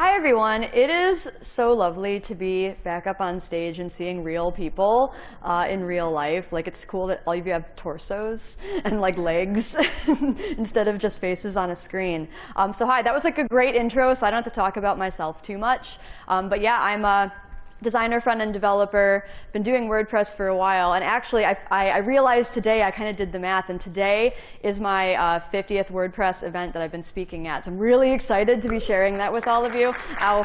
Hi, everyone. It is so lovely to be back up on stage and seeing real people uh, in real life. Like, it's cool that all of you have torsos and like legs instead of just faces on a screen. Um, so hi, that was like a great intro, so I don't have to talk about myself too much. Um, but yeah, I'm a designer, front-end developer, been doing WordPress for a while. And actually, I, I, realized today, I kind of did the math, and today is my uh, 50th WordPress event that I've been speaking at. So I'm really excited to be sharing that with all of you. Ow.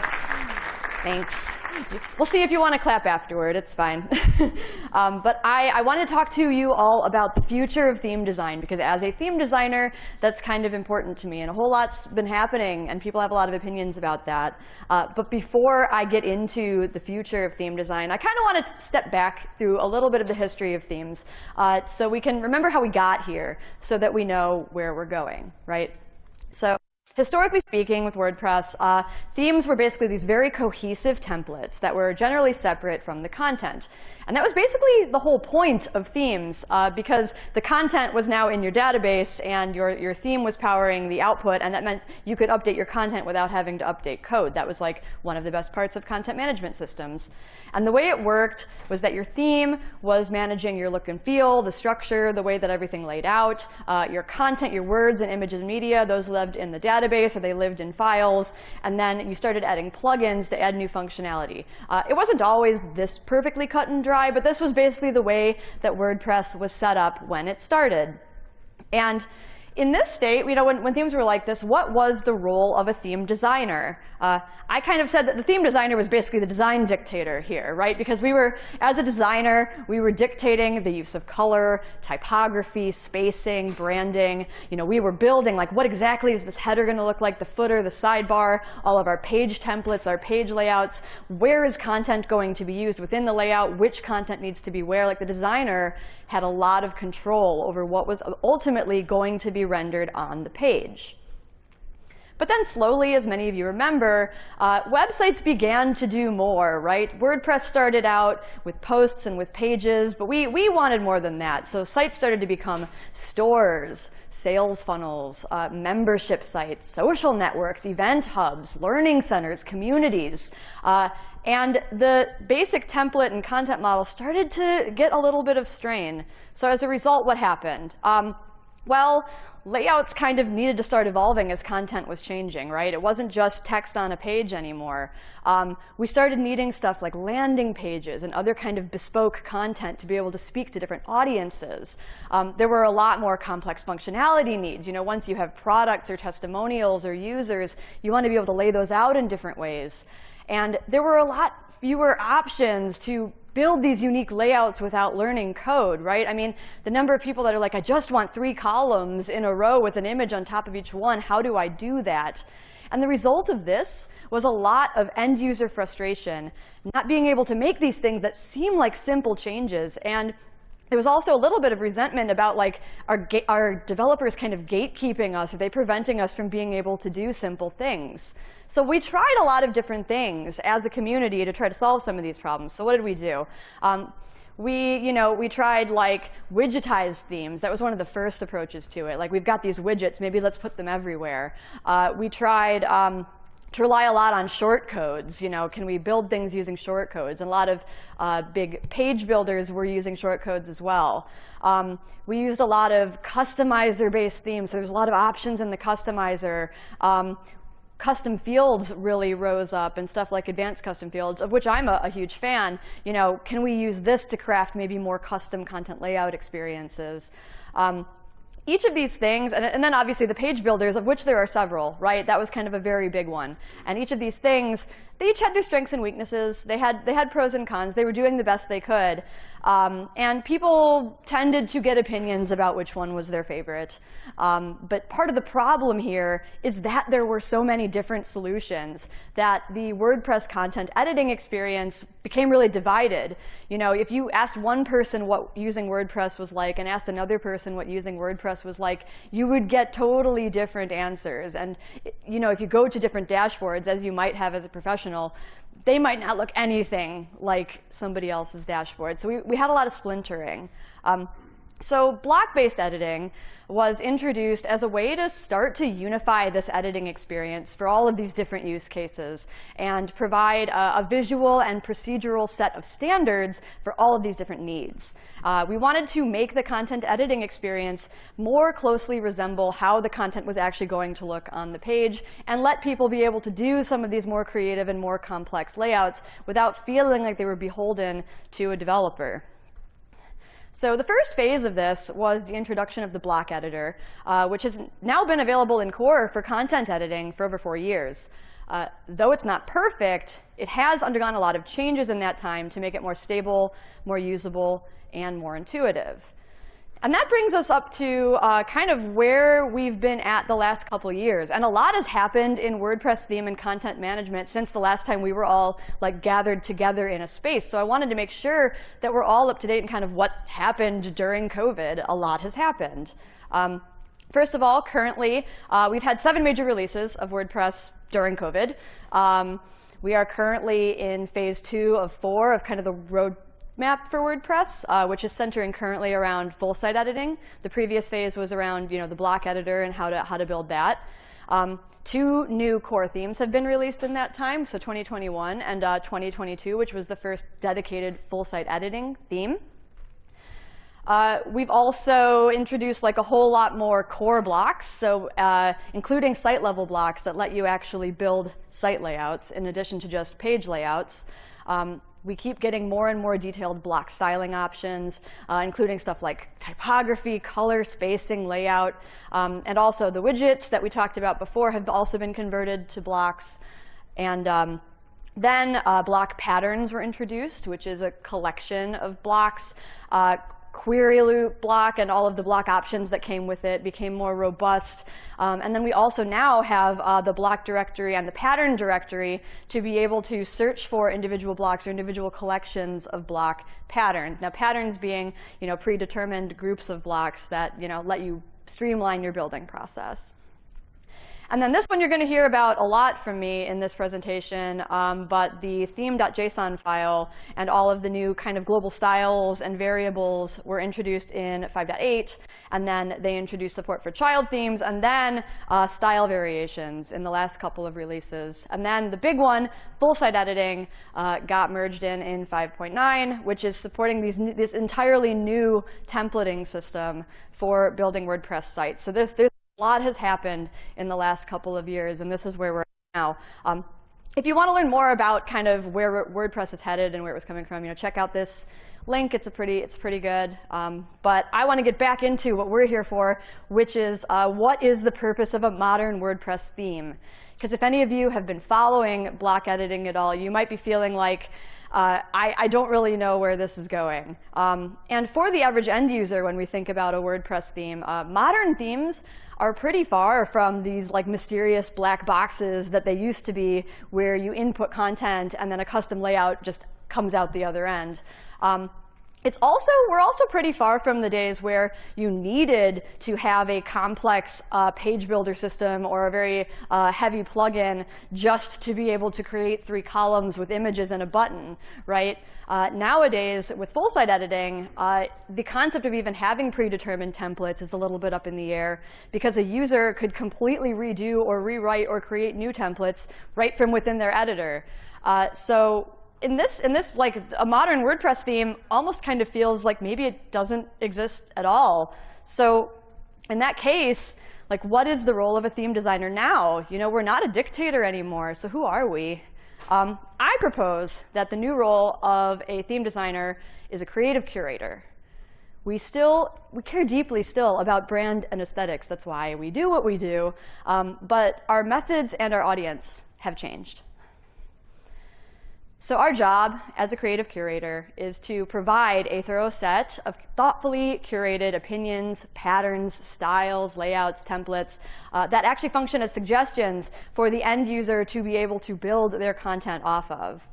Thanks. We'll see if you want to clap afterward. It's fine. um, but I, I want to talk to you all about the future of theme design, because as a theme designer, that's kind of important to me. And a whole lot's been happening, and people have a lot of opinions about that. Uh, but before I get into the future of theme design, I kind of want to step back through a little bit of the history of themes uh, so we can remember how we got here so that we know where we're going, right? So Historically speaking, with WordPress, uh, themes were basically these very cohesive templates that were generally separate from the content. And that was basically the whole point of themes, uh, because the content was now in your database, and your, your theme was powering the output, and that meant you could update your content without having to update code. That was like one of the best parts of content management systems. And the way it worked was that your theme was managing your look and feel, the structure, the way that everything laid out, uh, your content, your words and images and media, those lived in the database, or they lived in files, and then you started adding plugins to add new functionality. Uh, it wasn't always this perfectly cut and dry, but this was basically the way that WordPress was set up when it started. And in this state, you know, when, when, themes were like this, what was the role of a theme designer? Uh, I kind of said that the theme designer was basically the design dictator here, right? Because we were, as a designer, we were dictating the use of color, typography, spacing, branding. You know, we were building, like, what exactly is this header going to look like, the footer, the sidebar, all of our page templates, our page layouts. Where is content going to be used within the layout? Which content needs to be where? Like, the designer had a lot of control over what was ultimately going to be rendered on the page. But then slowly, as many of you remember, uh, websites began to do more, right? WordPress started out with posts and with pages, but we, we wanted more than that. So sites started to become stores, sales funnels, uh, membership sites, social networks, event hubs, learning centers, communities. Uh, and the basic template and content model started to get a little bit of strain. So as a result, what happened? Um, well, layouts kind of needed to start evolving as content was changing, right? It wasn't just text on a page anymore. Um, we started needing stuff like landing pages and other kind of bespoke content to be able to speak to different audiences. Um, there were a lot more complex functionality needs. You know, once you have products or testimonials or users, you want to be able to lay those out in different ways. And there were a lot fewer options to build these unique layouts without learning code, right? I mean, the number of people that are like, I just want three columns in a row with an image on top of each one. How do I do that? And the result of this was a lot of end user frustration, not being able to make these things that seem like simple changes. And there was also a little bit of resentment about like our, our developers kind of gatekeeping us. Are they preventing us from being able to do simple things? So we tried a lot of different things as a community to try to solve some of these problems. So what did we do? Um, we, you know, we tried like widgetized themes. That was one of the first approaches to it. Like we've got these widgets, maybe let's put them everywhere. Uh, we tried um, to rely a lot on short codes. You know, can we build things using short codes? And a lot of uh, big page builders were using short codes as well. Um, we used a lot of customizer-based themes. So there's a lot of options in the customizer. Um, custom fields really rose up and stuff like advanced custom fields, of which I'm a, a, huge fan. You know, can we use this to craft maybe more custom content layout experiences? Um, each of these things, and, and, then obviously the page builders, of which there are several, right? That was kind of a very big one. And each of these things, they each had their strengths and weaknesses. They had, they had pros and cons. They were doing the best they could. Um, and people tended to get opinions about which one was their favorite. Um, but part of the problem here is that there were so many different solutions that the WordPress content editing experience became really divided. You know, if you asked one person what using WordPress was like and asked another person what using WordPress was like, you would get totally different answers. And you know, if you go to different dashboards, as you might have as a professional, they might not look anything like somebody else's dashboard. So we, we had a lot of splintering. Um, So block-based editing was introduced as a way to start to unify this editing experience for all of these different use cases and provide a, a visual and procedural set of standards for all of these different needs. Uh, we wanted to make the content editing experience more closely resemble how the content was actually going to look on the page and let people be able to do some of these more creative and more complex layouts without feeling like they were beholden to a developer. So the first phase of this was the introduction of the block editor, uh, which has now been available in core for content editing for over four years. Uh, though it's not perfect, it has undergone a lot of changes in that time to make it more stable, more usable, and more intuitive. And that brings us up to uh, kind of where we've been at the last couple years. And a lot has happened in WordPress theme and content management since the last time we were all like gathered together in a space. So I wanted to make sure that we're all up to date in kind of what happened during COVID. A lot has happened. Um, first of all, currently, uh, we've had seven major releases of WordPress during COVID. Um, we are currently in phase two of four of kind of the road map for WordPress, uh, which is centering currently around full site editing. The previous phase was around you know, the block editor and how to, how to build that. Um, two new core themes have been released in that time, so 2021 and uh, 2022, which was the first dedicated full site editing theme. Uh, we've also introduced like a whole lot more core blocks, so uh, including site level blocks that let you actually build site layouts in addition to just page layouts. Um, we keep getting more and more detailed block styling options, uh, including stuff like typography, color, spacing, layout, um, and also the widgets that we talked about before have also been converted to blocks. And um, then uh, block patterns were introduced, which is a collection of blocks. Uh, query loop block and all of the block options that came with it became more robust. Um, and then we also now have uh, the block directory and the pattern directory to be able to search for individual blocks or individual collections of block patterns. Now patterns being you know, predetermined groups of blocks that you know, let you streamline your building process. And then this one you're going to hear about a lot from me in this presentation, um, but the theme.json file and all of the new kind of global styles and variables were introduced in 5.8, and then they introduced support for child themes, and then uh, style variations in the last couple of releases. And then the big one, full site editing, uh, got merged in in 5.9, which is supporting these, this entirely new templating system for building WordPress sites. So this, there's a lot has happened in the last couple of years, and this is where we're now. Um, if you want to learn more about kind of where WordPress is headed and where it was coming from, you know, check out this link. It's a pretty, it's pretty good. Um, but I want to get back into what we're here for, which is uh, what is the purpose of a modern WordPress theme? Because if any of you have been following block editing at all, you might be feeling like, uh, I, I, don't really know where this is going. Um, and for the average end user, when we think about a WordPress theme, uh, modern themes are pretty far from these like mysterious black boxes that they used to be, where you input content and then a custom layout just comes out the other end. Um, it's also, we're also pretty far from the days where you needed to have a complex uh, page builder system or a very uh, heavy plugin just to be able to create three columns with images and a button, right? Uh, nowadays, with full site editing, uh, the concept of even having predetermined templates is a little bit up in the air because a user could completely redo or rewrite or create new templates right from within their editor. Uh, so in this, in this, like a modern WordPress theme almost kind of feels like maybe it doesn't exist at all. So in that case, like what is the role of a theme designer now? You know, we're not a dictator anymore, so who are we? Um, I propose that the new role of a theme designer is a creative curator. We still, we care deeply still about brand and aesthetics. That's why we do what we do. Um, but our methods and our audience have changed. So our job as a creative curator is to provide a thorough set of thoughtfully curated opinions, patterns, styles, layouts, templates uh, that actually function as suggestions for the end user to be able to build their content off of.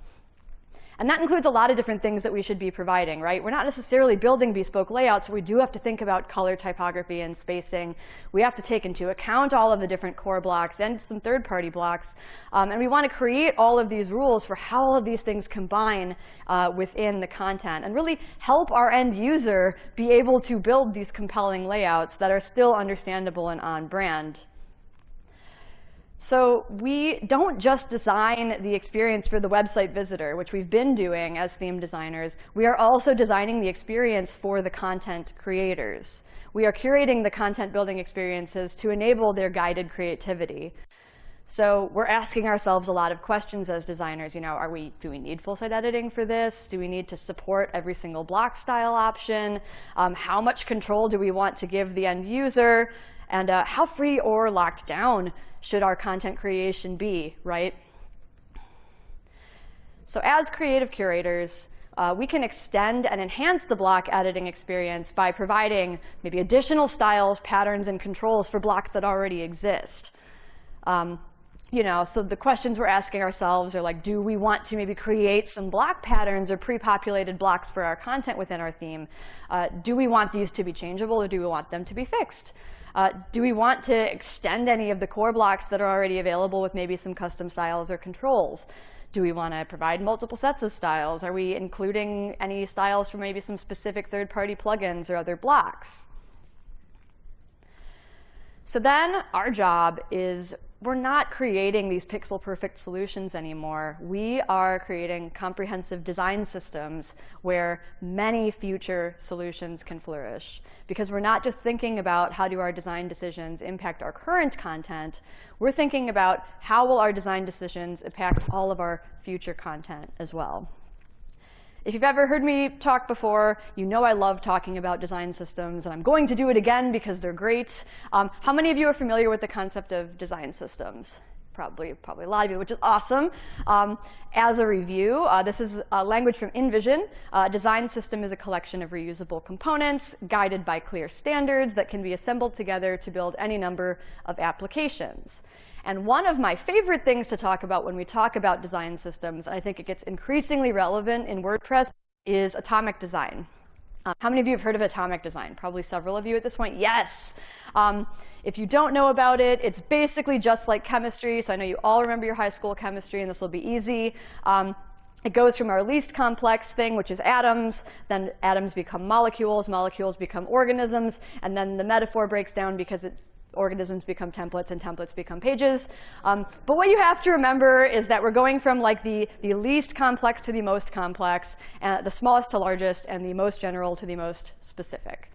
And that includes a lot of different things that we should be providing, right? We're not necessarily building bespoke layouts, but we do have to think about color typography and spacing. We have to take into account all of the different core blocks and some third-party blocks. Um, and we want to create all of these rules for how all of these things combine uh, within the content and really help our end user be able to build these compelling layouts that are still understandable and on brand. So we don't just design the experience for the website visitor, which we've been doing as theme designers. We are also designing the experience for the content creators. We are curating the content building experiences to enable their guided creativity. So we're asking ourselves a lot of questions as designers. You know, are we, do we need full-site editing for this? Do we need to support every single block style option? Um, how much control do we want to give the end user? And uh, how free or locked down should our content creation be, right? So as creative curators, uh, we can extend and enhance the block editing experience by providing maybe additional styles, patterns, and controls for blocks that already exist. Um, you know, so the questions we're asking ourselves are like, do we want to maybe create some block patterns or pre-populated blocks for our content within our theme? Uh, do we want these to be changeable or do we want them to be fixed? Uh, do we want to extend any of the core blocks that are already available with maybe some custom styles or controls? Do we want to provide multiple sets of styles? Are we including any styles from maybe some specific third-party plugins or other blocks? So then our job is we're not creating these pixel perfect solutions anymore. We are creating comprehensive design systems where many future solutions can flourish. Because we're not just thinking about how do our design decisions impact our current content, we're thinking about how will our design decisions impact all of our future content as well. If you've ever heard me talk before, you know I love talking about design systems, and I'm going to do it again because they're great. Um, how many of you are familiar with the concept of design systems? Probably, probably a lot of you, which is awesome. Um, as a review, uh, this is a language from InVision. Uh, design system is a collection of reusable components guided by clear standards that can be assembled together to build any number of applications. And one of my favorite things to talk about when we talk about design systems, and I think it gets increasingly relevant in WordPress, is atomic design. Um, how many of you have heard of atomic design? Probably several of you at this point. Yes. Um, if you don't know about it, it's basically just like chemistry. So I know you all remember your high school chemistry, and this will be easy. Um, it goes from our least complex thing, which is atoms, then atoms become molecules, molecules become organisms, and then the metaphor breaks down because it organisms become templates and templates become pages. Um, but what you have to remember is that we're going from like the, the least complex to the most complex, and the smallest to largest, and the most general to the most specific.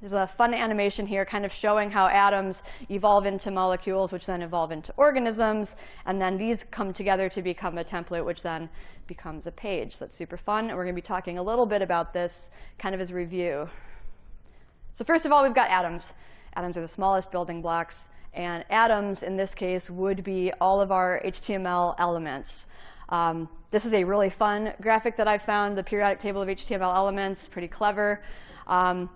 There's a fun animation here kind of showing how atoms evolve into molecules, which then evolve into organisms. And then these come together to become a template, which then becomes a page. So that's super fun. And we're going to be talking a little bit about this kind of as review. So first of all, we've got atoms. Atoms are the smallest building blocks. And atoms, in this case, would be all of our HTML elements. Um, this is a really fun graphic that I found, the periodic table of HTML elements, pretty clever. Um,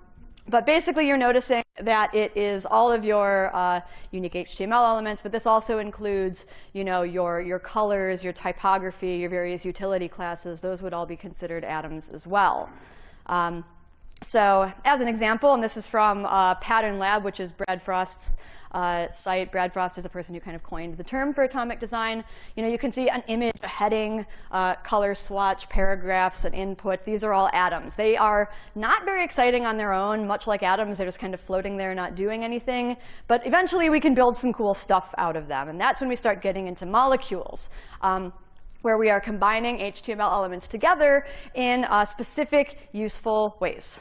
but basically, you're noticing that it is all of your uh, unique HTML elements, but this also includes you know, your, your colors, your typography, your various utility classes. Those would all be considered atoms as well. Um, so as an example, and this is from uh, Pattern Lab, which is Brad Frost's uh, site. Brad Frost is the person who kind of coined the term for atomic design. You know, you can see an image, a heading, uh, color swatch, paragraphs, an input. These are all atoms. They are not very exciting on their own, much like atoms. They're just kind of floating there, not doing anything. But eventually, we can build some cool stuff out of them. And that's when we start getting into molecules. Um, where we are combining HTML elements together in uh, specific useful ways.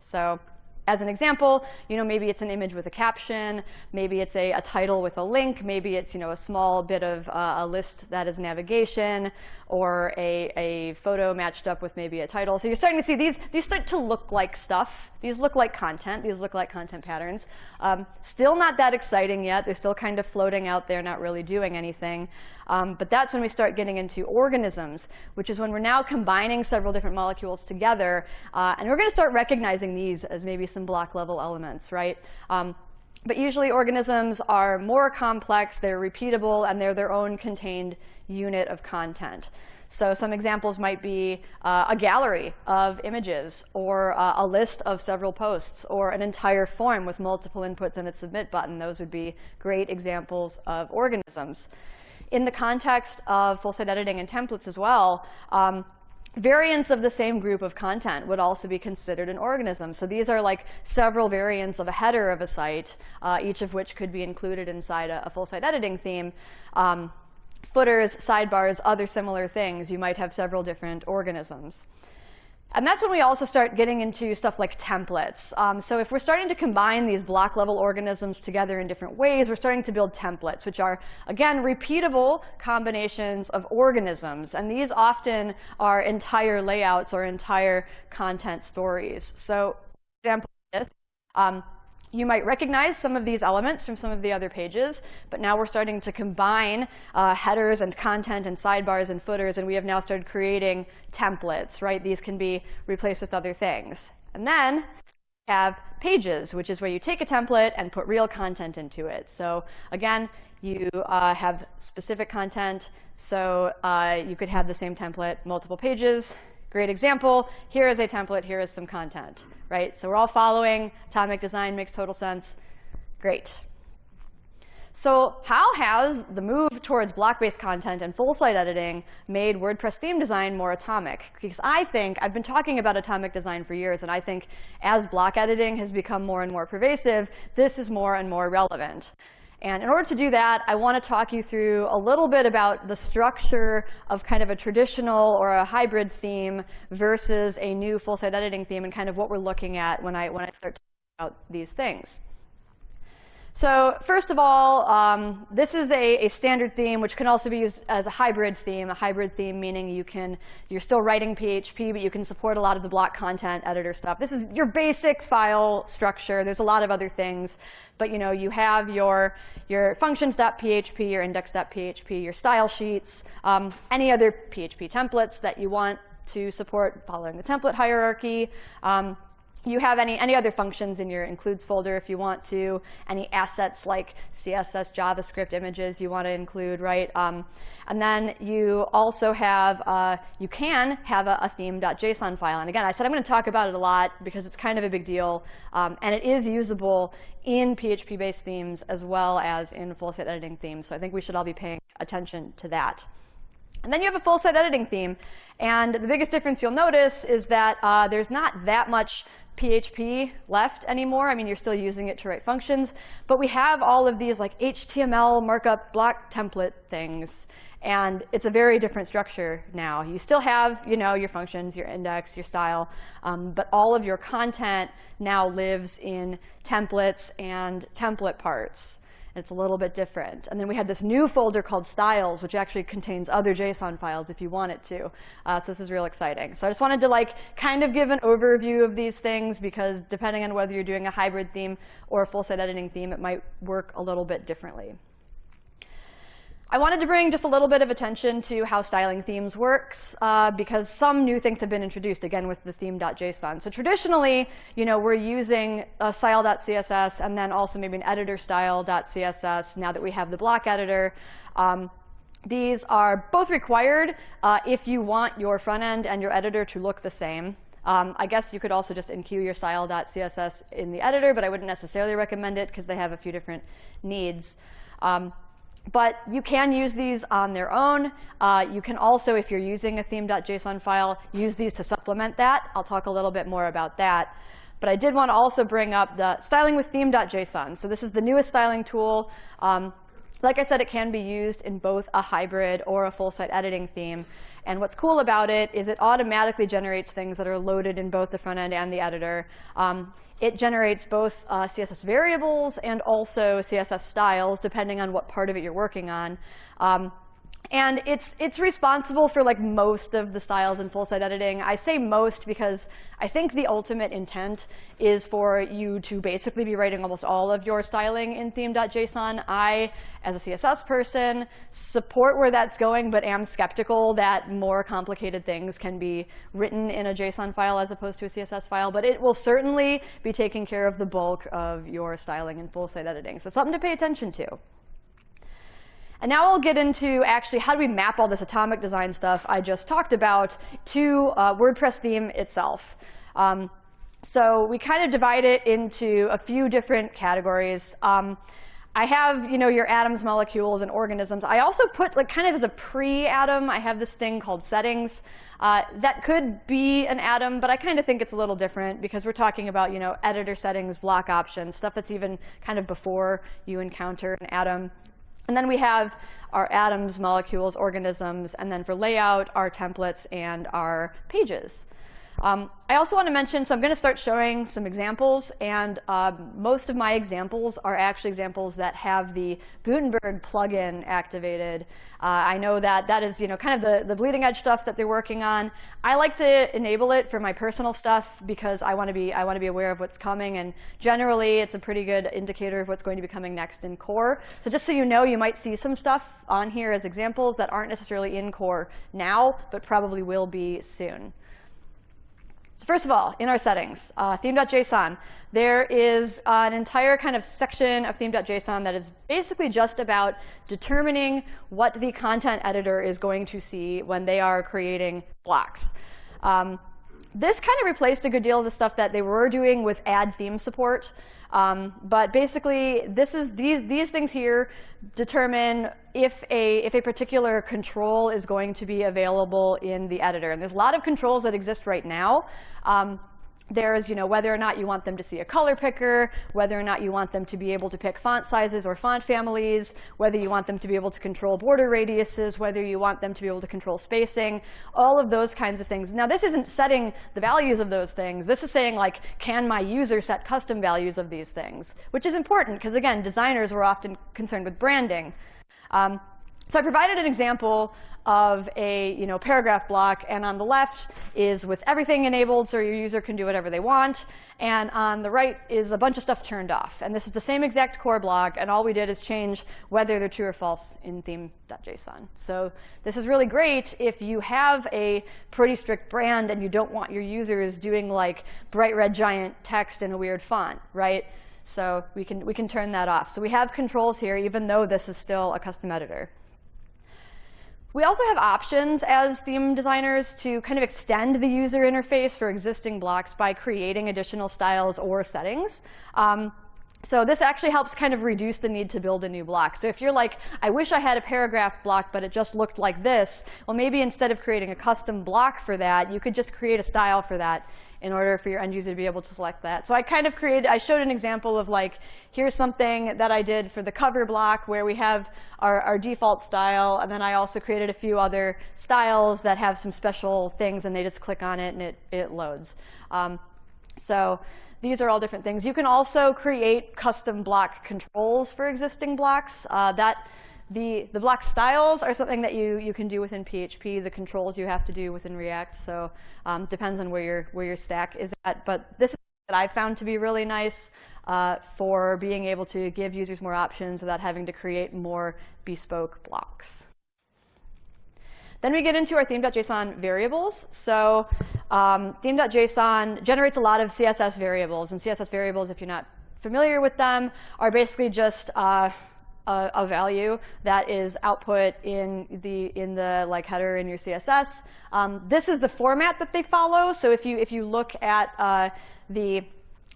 So as an example, you know, maybe it's an image with a caption, maybe it's a, a title with a link, maybe it's you know, a small bit of uh, a list that is navigation, or a, a photo matched up with maybe a title. So you're starting to see these, these start to look like stuff. These look like content. These look like content patterns. Um, still not that exciting yet. They're still kind of floating out there, not really doing anything. Um, but that's when we start getting into organisms, which is when we're now combining several different molecules together. Uh, and we're going to start recognizing these as maybe some block level elements, right? Um, But usually organisms are more complex, they're repeatable, and they're their own contained unit of content. So some examples might be uh, a gallery of images, or uh, a list of several posts, or an entire form with multiple inputs and a submit button. Those would be great examples of organisms. In the context of full-site editing and templates as well, um, variants of the same group of content would also be considered an organism. So these are like several variants of a header of a site, uh, each of which could be included inside a, a full-site editing theme. Um, footers, sidebars, other similar things, you might have several different organisms. And that's when we also start getting into stuff like templates. Um, so if we're starting to combine these block level organisms together in different ways, we're starting to build templates, which are, again, repeatable combinations of organisms. And these often are entire layouts or entire content stories. So example is, um, you might recognize some of these elements from some of the other pages, but now we're starting to combine uh, headers and content and sidebars and footers, and we have now started creating templates, right? These can be replaced with other things. And then have pages, which is where you take a template and put real content into it. So again, you uh, have specific content, so uh, you could have the same template, multiple pages, Great example. Here is a template. Here is some content, right? So we're all following. Atomic design makes total sense. Great. So how has the move towards block-based content and full-site editing made WordPress theme design more atomic? Because I think, I've been talking about atomic design for years, and I think as block editing has become more and more pervasive, this is more and more relevant. And in order to do that, I want to talk you through a little bit about the structure of kind of a traditional or a hybrid theme versus a new full-site editing theme and kind of what we're looking at when I, when I start talking about these things. So first of all, um, this is a, a, standard theme, which can also be used as a hybrid theme. A hybrid theme meaning you can, you're still writing PHP, but you can support a lot of the block content editor stuff. This is your basic file structure. There's a lot of other things, but you know, you have your, your functions.php, your index.php, your style sheets, um, any other PHP templates that you want to support following the template hierarchy. Um, you have any, any other functions in your includes folder if you want to, any assets like CSS, JavaScript images you want to include, right? Um, and then you also have, uh, you can have a, a theme.json file. And again, I said I'm going to talk about it a lot because it's kind of a big deal. Um, and it is usable in PHP-based themes as well as in full-site editing themes. So I think we should all be paying attention to that. And then you have a full site editing theme. And the biggest difference you'll notice is that uh, there's not that much PHP left anymore. I mean, you're still using it to write functions. But we have all of these like HTML markup block template things. And it's a very different structure now. You still have you know, your functions, your index, your style. Um, but all of your content now lives in templates and template parts. It's a little bit different. And then we had this new folder called styles, which actually contains other JSON files if you want it to. Uh, so this is real exciting. So I just wanted to like kind of give an overview of these things because depending on whether you're doing a hybrid theme or a full site editing theme, it might work a little bit differently. I wanted to bring just a little bit of attention to how styling themes works uh, because some new things have been introduced, again, with the theme.json. So traditionally, you know, we're using a style.css and then also maybe an editor style.css now that we have the block editor. Um, these are both required uh, if you want your front end and your editor to look the same. Um, I guess you could also just enqueue your style.css in the editor, but I wouldn't necessarily recommend it because they have a few different needs. Um, but you can use these on their own. Uh, you can also, if you're using a theme.json file, use these to supplement that. I'll talk a little bit more about that. But I did want to also bring up the styling with theme.json. So this is the newest styling tool. Um, like I said, it can be used in both a hybrid or a full site editing theme. And what's cool about it is it automatically generates things that are loaded in both the front end and the editor. Um, it generates both uh, CSS variables and also CSS styles, depending on what part of it you're working on. Um, And it's, it's responsible for like most of the styles in full site editing. I say most because I think the ultimate intent is for you to basically be writing almost all of your styling in theme.json. I, as a CSS person, support where that's going, but am skeptical that more complicated things can be written in a JSON file as opposed to a CSS file. But it will certainly be taking care of the bulk of your styling in full site editing. So something to pay attention to. And now I'll get into actually how do we map all this atomic design stuff I just talked about to uh, WordPress theme itself. Um, so we kind of divide it into a few different categories. Um, I have, you know, your atoms, molecules, and organisms. I also put, like, kind of as a pre-atom, I have this thing called settings. Uh, that could be an atom, but I kind of think it's a little different because we're talking about, you know, editor settings, block options, stuff that's even kind of before you encounter an atom. And then we have our atoms, molecules, organisms, and then for layout, our templates and our pages. Um, I also want to mention, so I'm going to start showing some examples, and uh, most of my examples are actually examples that have the Gutenberg plugin activated. Uh, I know that that is, you know, kind of the, the bleeding edge stuff that they're working on. I like to enable it for my personal stuff because I want to be I want to be aware of what's coming, and generally it's a pretty good indicator of what's going to be coming next in core. So just so you know, you might see some stuff on here as examples that aren't necessarily in core now, but probably will be soon. So first of all, in our settings, uh, theme.json, there is an entire kind of section of theme.json that is basically just about determining what the content editor is going to see when they are creating blocks. Um, this kind of replaced a good deal of the stuff that they were doing with add theme support. Um, but basically, this is these these things here determine if a if a particular control is going to be available in the editor. And there's a lot of controls that exist right now. Um, there's you know, whether or not you want them to see a color picker, whether or not you want them to be able to pick font sizes or font families, whether you want them to be able to control border radiuses, whether you want them to be able to control spacing, all of those kinds of things. Now, this isn't setting the values of those things. This is saying, like, can my user set custom values of these things? Which is important, because again, designers were often concerned with branding. Um, so I provided an example of a you know, paragraph block. And on the left is with everything enabled, so your user can do whatever they want. And on the right is a bunch of stuff turned off. And this is the same exact core block. And all we did is change whether they're true or false in theme.json. So this is really great if you have a pretty strict brand and you don't want your users doing like bright red giant text in a weird font, right? So we can, we can turn that off. So we have controls here, even though this is still a custom editor. We also have options as theme designers to kind of extend the user interface for existing blocks by creating additional styles or settings. Um, so this actually helps kind of reduce the need to build a new block. So if you're like, I wish I had a paragraph block, but it just looked like this, well, maybe instead of creating a custom block for that, you could just create a style for that in order for your end user to be able to select that. So I kind of created, I showed an example of like, here's something that I did for the cover block where we have our, our default style, and then I also created a few other styles that have some special things, and they just click on it and it, it loads. Um, so these are all different things. You can also create custom block controls for existing blocks. Uh, that the, the block styles are something that you, you can do within PHP. The controls you have to do within React. So um, depends on where your, where your stack is at. But this is that I found to be really nice uh, for being able to give users more options without having to create more bespoke blocks. Then we get into our theme.json variables. So um, theme.json generates a lot of CSS variables. And CSS variables, if you're not familiar with them, are basically just uh, a, a, value that is output in the in the like header in your CSS. Um, this is the format that they follow. So if you if you look at uh, the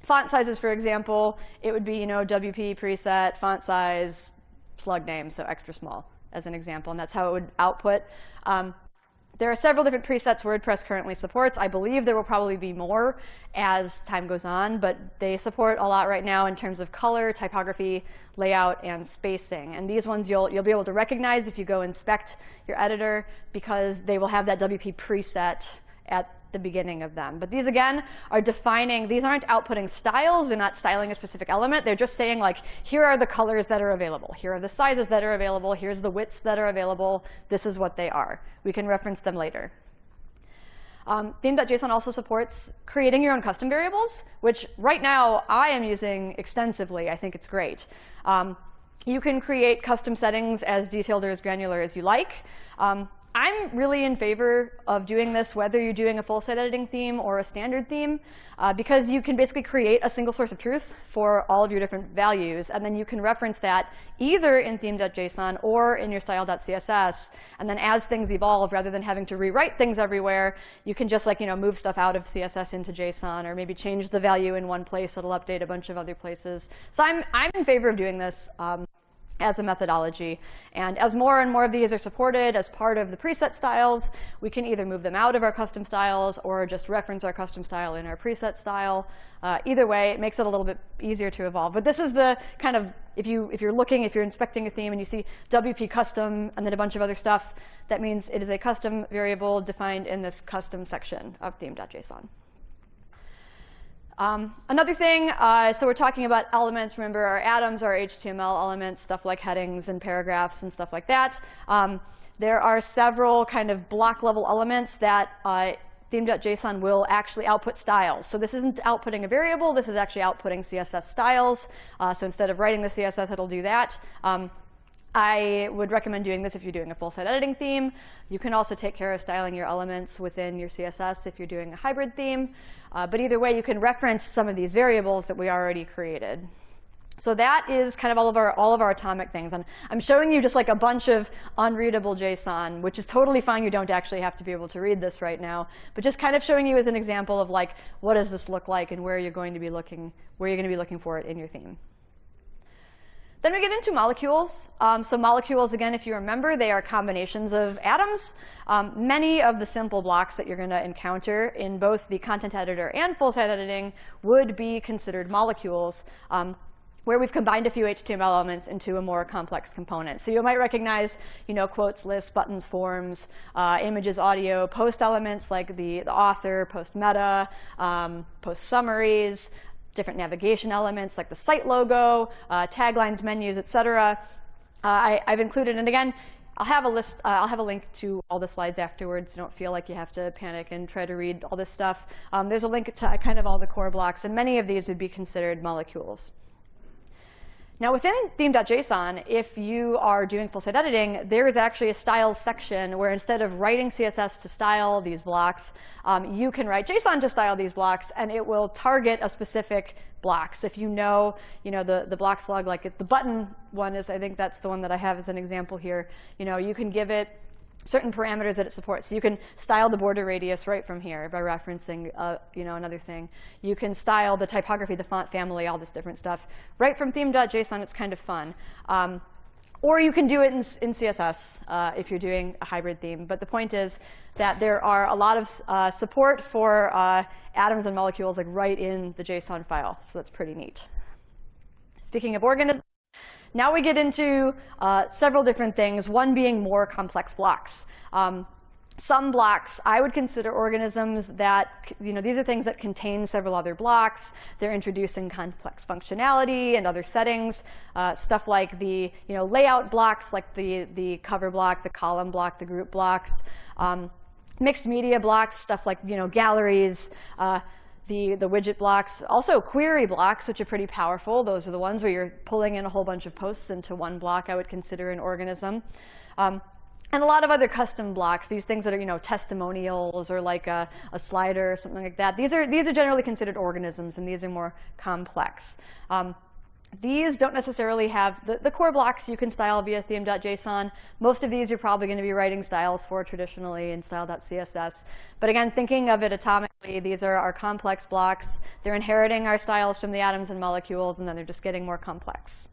font sizes, for example, it would be you know WP preset font size slug name, so extra small as an example, and that's how it would output. Um, there are several different presets WordPress currently supports. I believe there will probably be more as time goes on, but they support a lot right now in terms of color, typography, layout, and spacing. And these ones you'll, you'll be able to recognize if you go inspect your editor because they will have that WP preset at the beginning of them. But these, again, are defining, these aren't outputting styles. They're not styling a specific element. They're just saying, like, here are the colors that are available. Here are the sizes that are available. Here's the widths that are available. This is what they are. We can reference them later. Um, Theme.json also supports creating your own custom variables, which right now I am using extensively. I think it's great. Um, you can create custom settings as detailed or as granular as you like. Um, I'm really in favor of doing this whether you're doing a full site editing theme or a standard theme, uh, because you can basically create a single source of truth for all of your different values, and then you can reference that either in theme.json or in your style.css. And then as things evolve, rather than having to rewrite things everywhere, you can just like you know move stuff out of CSS into JSON, or maybe change the value in one place. It'll update a bunch of other places. So I'm I'm in favor of doing this. Um, as a methodology. And as more and more of these are supported as part of the preset styles, we can either move them out of our custom styles or just reference our custom style in our preset style. Uh, either way, it makes it a little bit easier to evolve. But this is the kind of, if, you, if you're looking, if you're inspecting a theme and you see WP custom and then a bunch of other stuff, that means it is a custom variable defined in this custom section of theme.json. Um, another thing, uh, so we're talking about elements. Remember, our atoms are HTML elements, stuff like headings and paragraphs and stuff like that. Um, there are several kind of block level elements that uh, theme.json will actually output styles. So this isn't outputting a variable. This is actually outputting CSS styles. Uh, so instead of writing the CSS, it'll do that. Um, I would recommend doing this if you're doing a full site editing theme. You can also take care of styling your elements within your CSS if you're doing a hybrid theme. Uh, but either way, you can reference some of these variables that we already created. So that is kind of all of our all of our atomic things. And I'm showing you just like a bunch of unreadable JSON, which is totally fine. You don't actually have to be able to read this right now. But just kind of showing you as an example of like, what does this look like and where you're going to be looking, where you're going to be looking for it in your theme. Then we get into molecules. Um, so molecules, again, if you remember, they are combinations of atoms. Um, many of the simple blocks that you're going to encounter in both the content editor and full site editing would be considered molecules. Um, where we've combined a few HTML elements into a more complex component. So you might recognize, you know, quotes, lists, buttons, forms, uh, images, audio, post elements like the, the author, post meta, um, post summaries, different navigation elements like the site logo, uh, taglines, menus, etc. Uh, I, have included, and again, I'll have a list. Uh, I'll have a link to all the slides afterwards. Don't feel like you have to panic and try to read all this stuff. Um, there's a link to kind of all the core blocks, and many of these would be considered molecules. Now within theme.json, if you are doing full site editing, there is actually a styles section where instead of writing CSS to style these blocks, um, you can write JSON to style these blocks, and it will target a specific block. So if you know, you know the, the block slug, like the button one is, I think that's the one that I have as an example here. You know, you can give it certain parameters that it supports. So you can style the border radius right from here by referencing uh, you know, another thing. You can style the typography, the font family, all this different stuff. Right from theme.json, it's kind of fun. Um, or you can do it in, in CSS uh, if you're doing a hybrid theme. But the point is that there are a lot of uh, support for uh, atoms and molecules like right in the JSON file. So that's pretty neat. Speaking of organisms, now we get into uh, several different things, one being more complex blocks. Um, some blocks I would consider organisms that, you know, these are things that contain several other blocks. They're introducing complex functionality and other settings. Uh, stuff like the, you know, layout blocks, like the, the cover block, the column block, the group blocks. Um, mixed media blocks, stuff like, you know, galleries. Uh, the, the widget blocks. Also query blocks, which are pretty powerful. Those are the ones where you're pulling in a whole bunch of posts into one block I would consider an organism. Um, and a lot of other custom blocks, these things that are, you know, testimonials or like a, a slider or something like that. These are, these are generally considered organisms, and these are more complex. Um, these don't necessarily have the, the core blocks you can style via theme.json. Most of these you're probably going to be writing styles for traditionally in style.css. But again, thinking of it atomically, these are our complex blocks. They're inheriting our styles from the atoms and molecules, and then they're just getting more complex.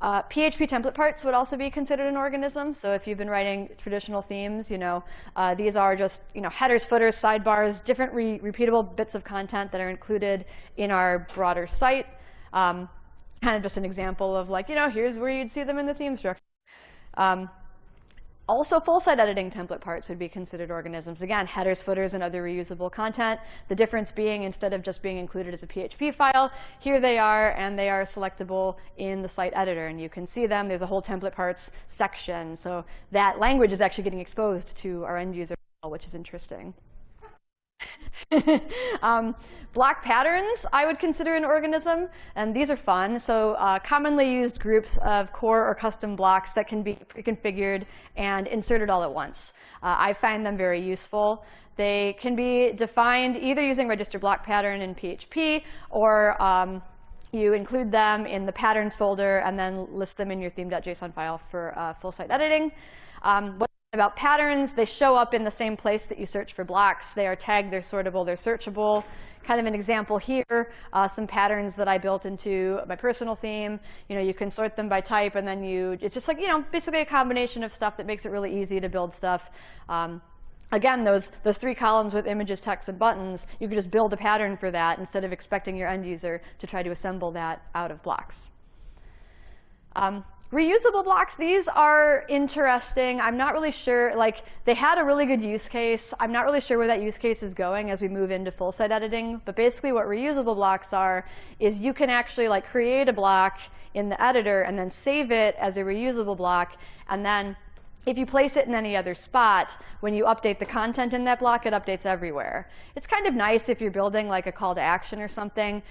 Uh, PHP template parts would also be considered an organism. So if you've been writing traditional themes, you know, uh, these are just you know, headers, footers, sidebars, different re repeatable bits of content that are included in our broader site. Um, kind of just an example of like, you know, here's where you'd see them in the theme structure. Um, Also, full site editing template parts would be considered organisms. Again, headers, footers, and other reusable content. The difference being instead of just being included as a PHP file, here they are, and they are selectable in the site editor. And you can see them. There's a whole template parts section. So that language is actually getting exposed to our end user, which is interesting. um, block patterns I would consider an organism, and these are fun. So uh, commonly used groups of core or custom blocks that can be pre-configured and inserted all at once. Uh, I find them very useful. They can be defined either using register block pattern in PHP or um, you include them in the patterns folder and then list them in your theme.json file for uh, full site editing. Um, about patterns, they show up in the same place that you search for blocks. They are tagged, they're sortable, they're searchable. Kind of an example here, uh, some patterns that I built into my personal theme. You know, you can sort them by type and then you, it's just like, you know, basically a combination of stuff that makes it really easy to build stuff. Um, again, those, those three columns with images, text, and buttons, you could just build a pattern for that instead of expecting your end user to try to assemble that out of blocks. Um, Reusable blocks, these are interesting. I'm not really sure, like they had a really good use case. I'm not really sure where that use case is going as we move into full site editing. But basically what reusable blocks are is you can actually like create a block in the editor and then save it as a reusable block. And then if you place it in any other spot, when you update the content in that block, it updates everywhere. It's kind of nice if you're building like a call to action or something.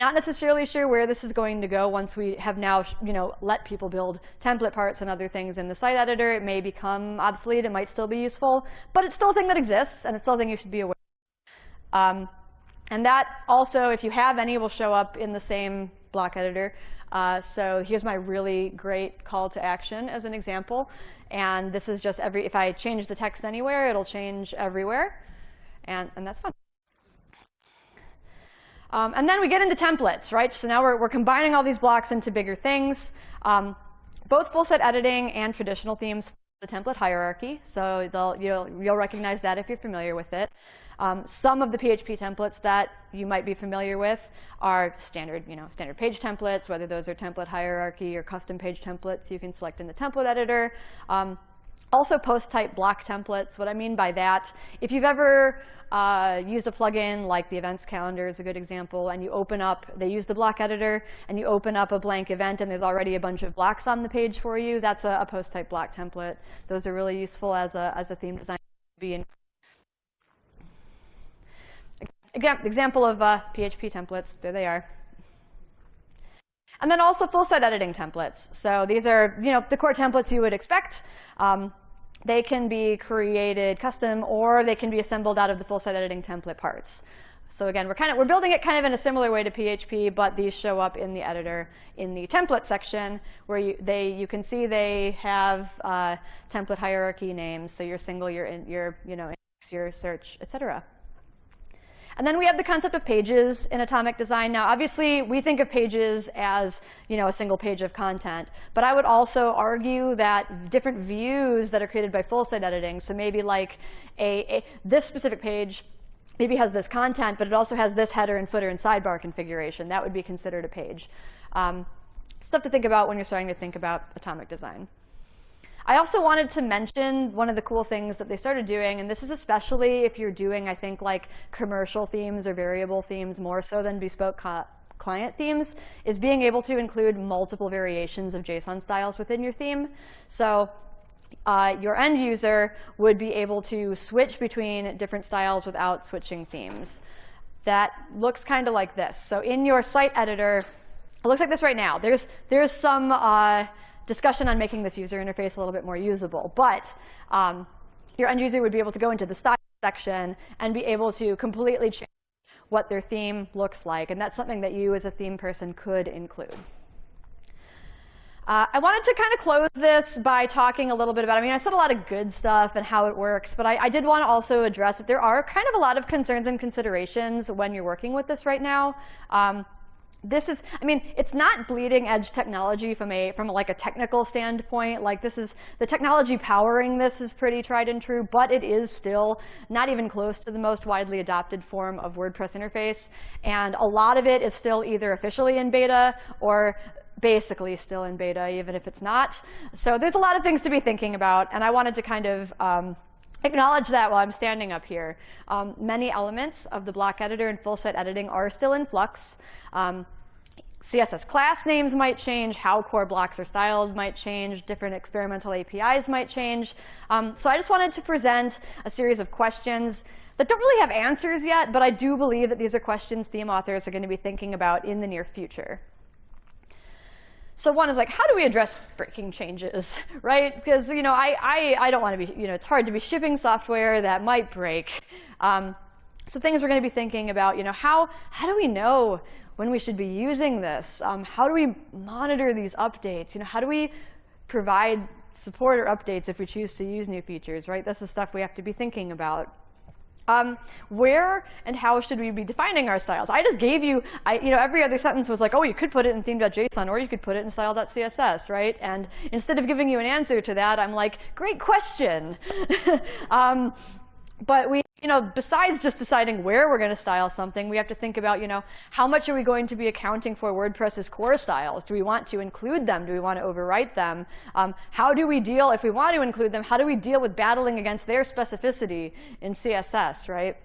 Not necessarily sure where this is going to go once we have now, you know, let people build template parts and other things in the site editor. It may become obsolete. It might still be useful, but it's still a thing that exists, and it's still a thing you should be aware of. Um, and that also, if you have any, will show up in the same block editor. Uh, so here's my really great call to action as an example. And this is just every, if I change the text anywhere, it'll change everywhere. And, and that's fun. Um, and then we get into templates, right? So now we're, we're combining all these blocks into bigger things. Um, both full site editing and traditional themes the template hierarchy, so you'll, you'll recognize that if you're familiar with it. Um, some of the PHP templates that you might be familiar with are standard, you know, standard page templates, whether those are template hierarchy or custom page templates you can select in the template editor. Um, also post type block templates. What I mean by that, if you've ever uh, used a plugin like the events calendar is a good example, and you open up, they use the block editor, and you open up a blank event and there's already a bunch of blocks on the page for you, that's a, a post type block template. Those are really useful as a, as a theme designer. Again, example of uh, PHP templates, there they are. And then also full site editing templates. So these are you know, the core templates you would expect. Um, they can be created custom or they can be assembled out of the full site editing template parts. So again, we're kind of we're building it kind of in a similar way to PHP, but these show up in the editor in the template section where you they you can see they have uh, template hierarchy names. So your single, your in, your you know your search, etc. And then we have the concept of pages in atomic design. Now, obviously, we think of pages as you know, a single page of content. But I would also argue that different views that are created by full site editing, so maybe like a, a this specific page maybe has this content, but it also has this header and footer and sidebar configuration. That would be considered a page. Um, stuff to think about when you're starting to think about atomic design. I also wanted to mention one of the cool things that they started doing, and this is especially if you're doing, I think, like commercial themes or variable themes more so than bespoke client themes, is being able to include multiple variations of JSON styles within your theme. So uh, your end user would be able to switch between different styles without switching themes. That looks kind of like this. So in your site editor, it looks like this right now. There's, there's some uh, discussion on making this user interface a little bit more usable. But um, your end user would be able to go into the style section and be able to completely change what their theme looks like. And that's something that you as a theme person could include. Uh, I wanted to kind of close this by talking a little bit about, I mean, I said a lot of good stuff and how it works, but I, I did want to also address that there are kind of a lot of concerns and considerations when you're working with this right now. Um, this is, I mean, it's not bleeding edge technology from a, from like a technical standpoint. Like this is, the technology powering this is pretty tried and true, but it is still not even close to the most widely adopted form of WordPress interface. And a lot of it is still either officially in beta or basically still in beta, even if it's not. So there's a lot of things to be thinking about, and I wanted to kind of um, acknowledge that while I'm standing up here. Um, many elements of the block editor and full site editing are still in flux. Um, CSS class names might change, how core blocks are styled might change, different experimental APIs might change. Um, so I just wanted to present a series of questions that don't really have answers yet, but I do believe that these are questions theme authors are going to be thinking about in the near future. So one is like, how do we address breaking changes, right? Because you know, I, I, I don't want to be, you know, it's hard to be shipping software that might break. Um, so things we're going to be thinking about, you know, how, how do we know when we should be using this? Um, how do we monitor these updates? You know, how do we provide support or updates if we choose to use new features, right? This is stuff we have to be thinking about. Um, where and how should we be defining our styles? I just gave you, I, you know, every other sentence was like, oh, you could put it in theme.json or you could put it in style.css, right? And instead of giving you an answer to that, I'm like, great question. um, but we you know, besides just deciding where we're going to style something, we have to think about, you know, how much are we going to be accounting for WordPress's core styles? Do we want to include them? Do we want to overwrite them? Um, how do we deal, if we want to include them, how do we deal with battling against their specificity in CSS, right?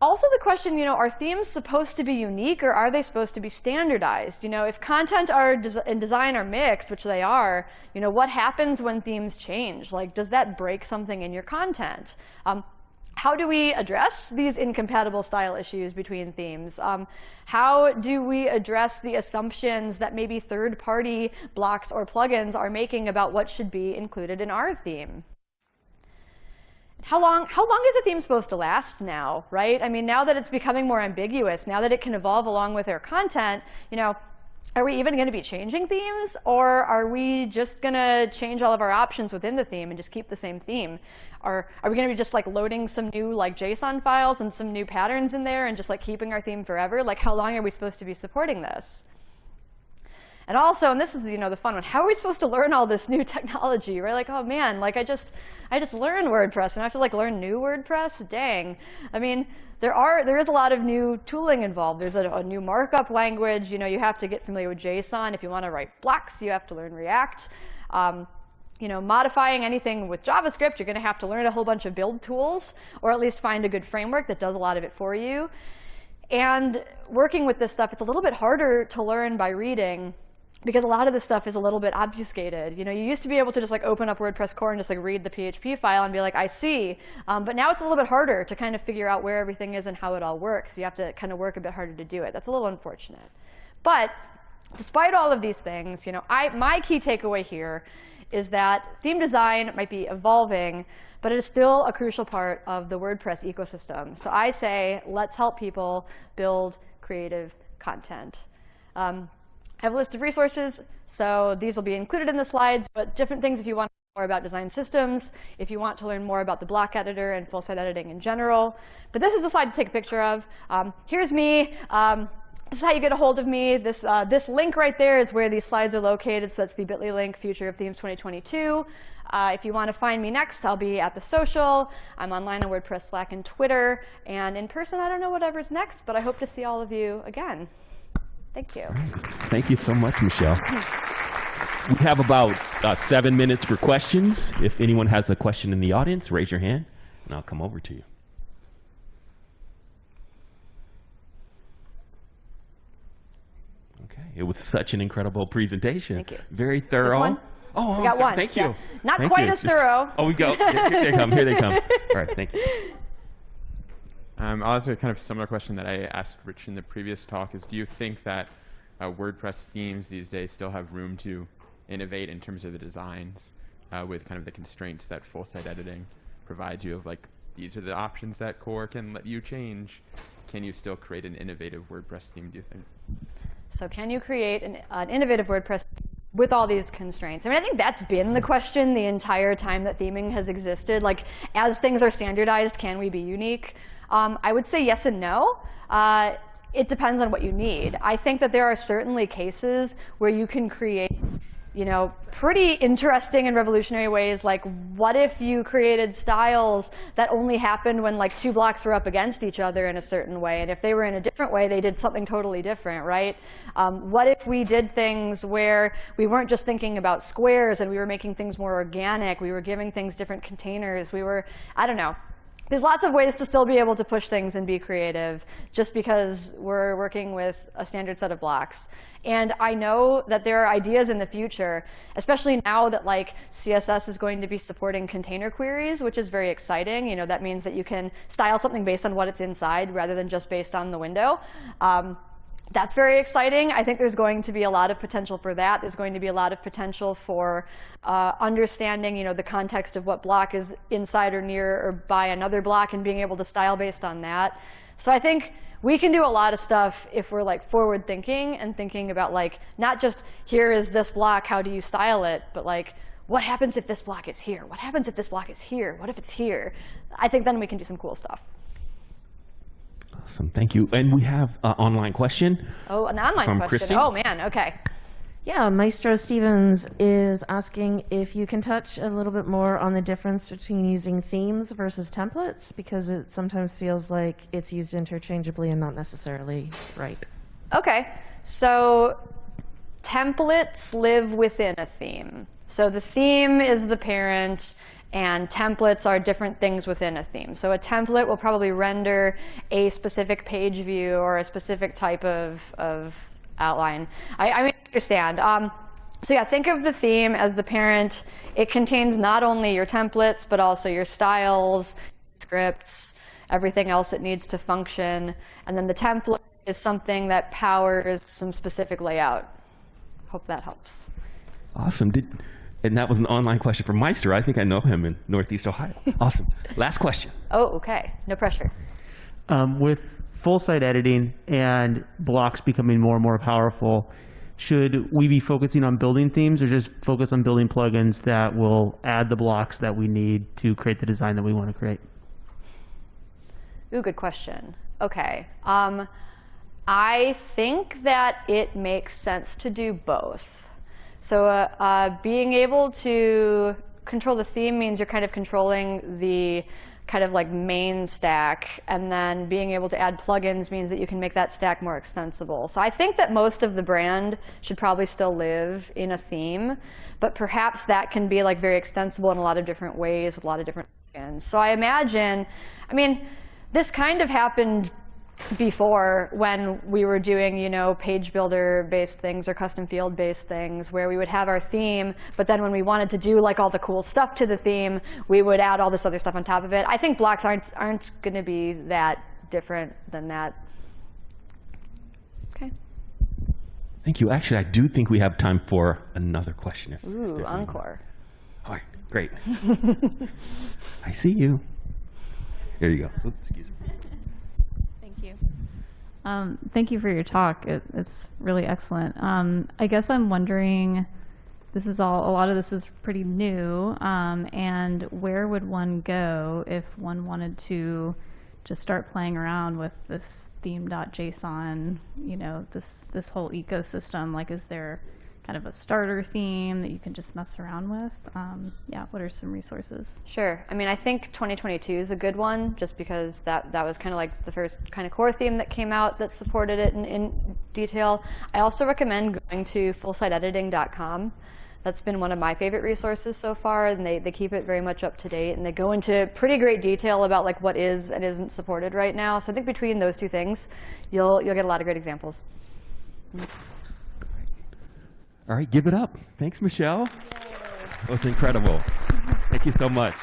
Also the question, you know, are themes supposed to be unique or are they supposed to be standardized? You know, if content are des and design are mixed, which they are, you know, what happens when themes change? Like, does that break something in your content? Um, how do we address these incompatible style issues between themes? Um, how do we address the assumptions that maybe third-party blocks or plugins are making about what should be included in our theme? How long, how long is a theme supposed to last now, right? I mean, now that it's becoming more ambiguous, now that it can evolve along with our content, you know, are we even going to be changing themes? Or are we just going to change all of our options within the theme and just keep the same theme? Or are we going to be just like loading some new like JSON files and some new patterns in there and just like keeping our theme forever? Like how long are we supposed to be supporting this? And also, and this is you know the fun one, how are we supposed to learn all this new technology, right? Like, oh man, like I just I just learned WordPress and I have to like learn new WordPress? Dang. I mean, there are there is a lot of new tooling involved. There's a, a new markup language. You know, you have to get familiar with JSON. If you want to write blocks, you have to learn React. Um, you know, modifying anything with JavaScript, you're going to have to learn a whole bunch of build tools, or at least find a good framework that does a lot of it for you. And working with this stuff, it's a little bit harder to learn by reading because a lot of this stuff is a little bit obfuscated. You know, you used to be able to just like open up WordPress core and just like read the PHP file and be like, I see. Um, but now it's a little bit harder to kind of figure out where everything is and how it all works. You have to kind of work a bit harder to do it. That's a little unfortunate. But despite all of these things, you know, I, my key takeaway here is that theme design might be evolving, but it is still a crucial part of the WordPress ecosystem. So I say, let's help people build creative content. Um, I have a list of resources, so these will be included in the slides, but different things if you want more about design systems, if you want to learn more about the block editor and full site editing in general. But this is a slide to take a picture of. Um, here's me. Um, this is how you get a hold of me. This, uh, this link right there is where these slides are located. So that's the bit.ly link, Future of Themes 2022. Uh, if you want to find me next, I'll be at the social. I'm online on WordPress, Slack, and Twitter. And in person, I don't know whatever's next, but I hope to see all of you again. Thank you. Right. Thank you so much, Michelle. we have about uh, seven minutes for questions. If anyone has a question in the audience, raise your hand, and I'll come over to you. Okay, it was such an incredible presentation. Thank you. Very thorough. Oh, we got one. Thank you. Not thank quite you. as thorough. Oh, we go. Here, here they come. Here they come. All right, thank you. Um, I'll ask a kind of similar question that I asked Rich in the previous talk is do you think that uh, WordPress themes these days still have room to innovate in terms of the designs uh, with kind of the constraints that full site editing provides you of like these are the options that core can let you change. Can you still create an innovative WordPress theme, do you think? So can you create an, an innovative WordPress with all these constraints? I mean, I think that's been the question the entire time that theming has existed. Like, as things are standardized, can we be unique? Um, I would say yes and no. Uh, it depends on what you need. I think that there are certainly cases where you can create you know, pretty interesting and revolutionary ways. Like, what if you created styles that only happened when like two blocks were up against each other in a certain way, and if they were in a different way, they did something totally different, right? Um, what if we did things where we weren't just thinking about squares and we were making things more organic, we were giving things different containers, we were, I don't know, there's lots of ways to still be able to push things and be creative just because we're working with a standard set of blocks. And I know that there are ideas in the future, especially now that like CSS is going to be supporting container queries, which is very exciting. You know, that means that you can style something based on what it's inside rather than just based on the window. Um, that's very exciting. I think there's going to be a lot of potential for that. There's going to be a lot of potential for uh, understanding, you know, the context of what block is inside or near or by another block and being able to style based on that. So I think we can do a lot of stuff if we're like forward thinking and thinking about like not just here is this block, how do you style it, but like what happens if this block is here? What happens if this block is here? What if it's here? I think then we can do some cool stuff. Awesome, thank you. And we have an online question. Oh, an online From question. Christy? Oh man, okay. Yeah, Maestro Stevens is asking if you can touch a little bit more on the difference between using themes versus templates, because it sometimes feels like it's used interchangeably and not necessarily right. Okay, so templates live within a theme. So the theme is the parent, and templates are different things within a theme. So a template will probably render a specific page view or a specific type of, of outline. I, I understand. Um, so yeah, think of the theme as the parent. It contains not only your templates, but also your styles, scripts, everything else it needs to function. And then the template is something that powers some specific layout. Hope that helps. Awesome. Did, and that was an online question from Meister. I think I know him in Northeast Ohio. awesome. Last question. Oh, okay. No pressure. um, with full site editing and blocks becoming more and more powerful, should we be focusing on building themes or just focus on building plugins that will add the blocks that we need to create the design that we want to create? Ooh, good question. Okay. Um, I think that it makes sense to do both. So uh, uh, being able to control the theme means you're kind of controlling the kind of like main stack, and then being able to add plugins means that you can make that stack more extensible. So I think that most of the brand should probably still live in a theme, but perhaps that can be like very extensible in a lot of different ways with a lot of different plugins. So I imagine, I mean, this kind of happened before when we were doing, you know, page builder based things or custom field based things where we would have our theme, but then when we wanted to do like all the cool stuff to the theme, we would add all this other stuff on top of it. I think blocks aren't aren't going to be that different than that. Okay. Thank you. Actually, I do think we have time for another question. If Ooh, there's any- encore. All right, great. I see you. There you go. Oops, excuse me. Thank you. Um, thank you for your talk. It, it's really excellent. Um, I guess I'm wondering, this is all, a lot of this is pretty new, um, and where would one go if one wanted to just start playing around with this theme.json, you know, this, this whole ecosystem? Like, is there kind of a starter theme that you can just mess around with? Um, yeah, what are some resources? Sure. I mean, I think 2022 is a good one just because that, that was kind of like the first kind of core theme that came out that supported it in, in detail. I also recommend going to fullsiteediting.com. That's been one of my favorite resources so far, and they, they keep it very much up to date, and they go into pretty great detail about like what is and isn't supported right now. So I think between those two things, you'll, you'll get a lot of great examples. All right, give it up. Thanks, Michelle. That was incredible. Thank you so much.